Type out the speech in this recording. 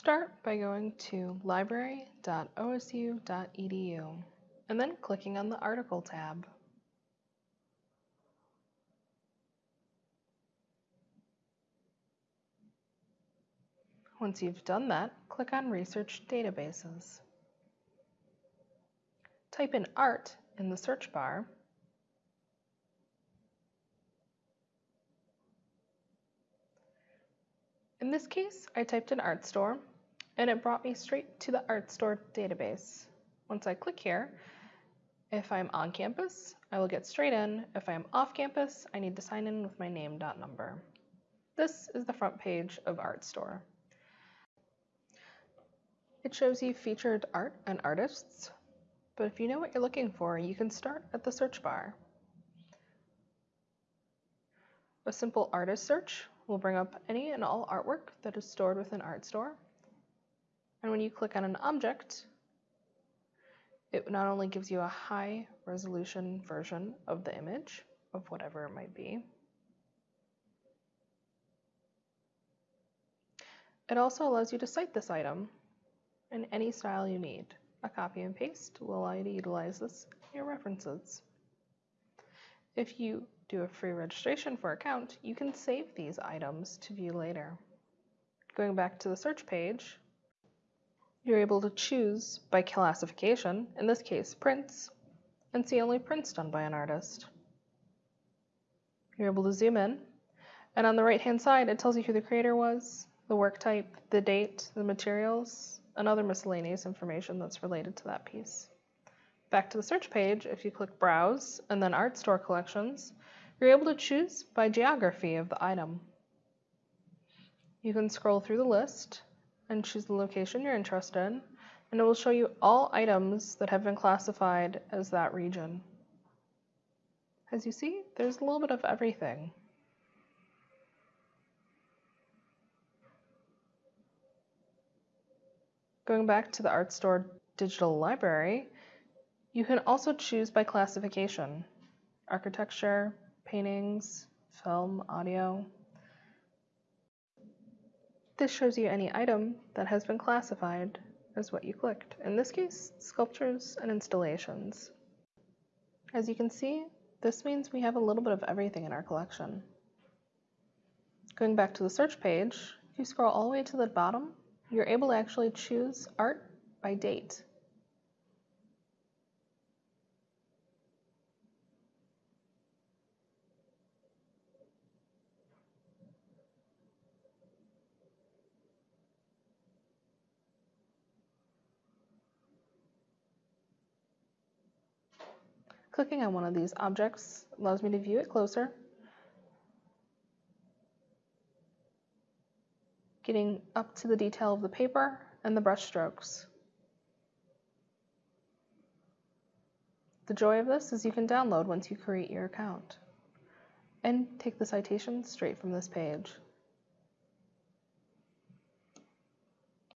Start by going to library.osu.edu and then clicking on the Article tab. Once you've done that, click on Research Databases. Type in art in the search bar In this case, I typed in Artstor and it brought me straight to the Artstor database. Once I click here, if I'm on campus, I will get straight in. If I am off campus, I need to sign in with my name dot number. This is the front page of Artstor. It shows you featured art and artists, but if you know what you're looking for, you can start at the search bar. A simple artist search will bring up any and all artwork that is stored within Artstor. And when you click on an object, it not only gives you a high resolution version of the image of whatever it might be, it also allows you to cite this item in any style you need. A copy and paste will allow you to utilize this in your references. If you do a free registration for account, you can save these items to view later. Going back to the search page, you're able to choose by classification, in this case prints, and see only prints done by an artist. You're able to zoom in, and on the right hand side it tells you who the creator was, the work type, the date, the materials, and other miscellaneous information that's related to that piece. Back to the search page, if you click Browse and then Artstor Collections, you're able to choose by geography of the item. You can scroll through the list and choose the location you're interested in, and it will show you all items that have been classified as that region. As you see, there's a little bit of everything. Going back to the Artstor digital library, you can also choose by classification, architecture, paintings, film, audio. This shows you any item that has been classified as what you clicked. In this case, sculptures and installations. As you can see, this means we have a little bit of everything in our collection. Going back to the search page, if you scroll all the way to the bottom, you're able to actually choose art by date. Clicking on one of these objects allows me to view it closer, getting up to the detail of the paper and the brush strokes. The joy of this is you can download once you create your account and take the citation straight from this page.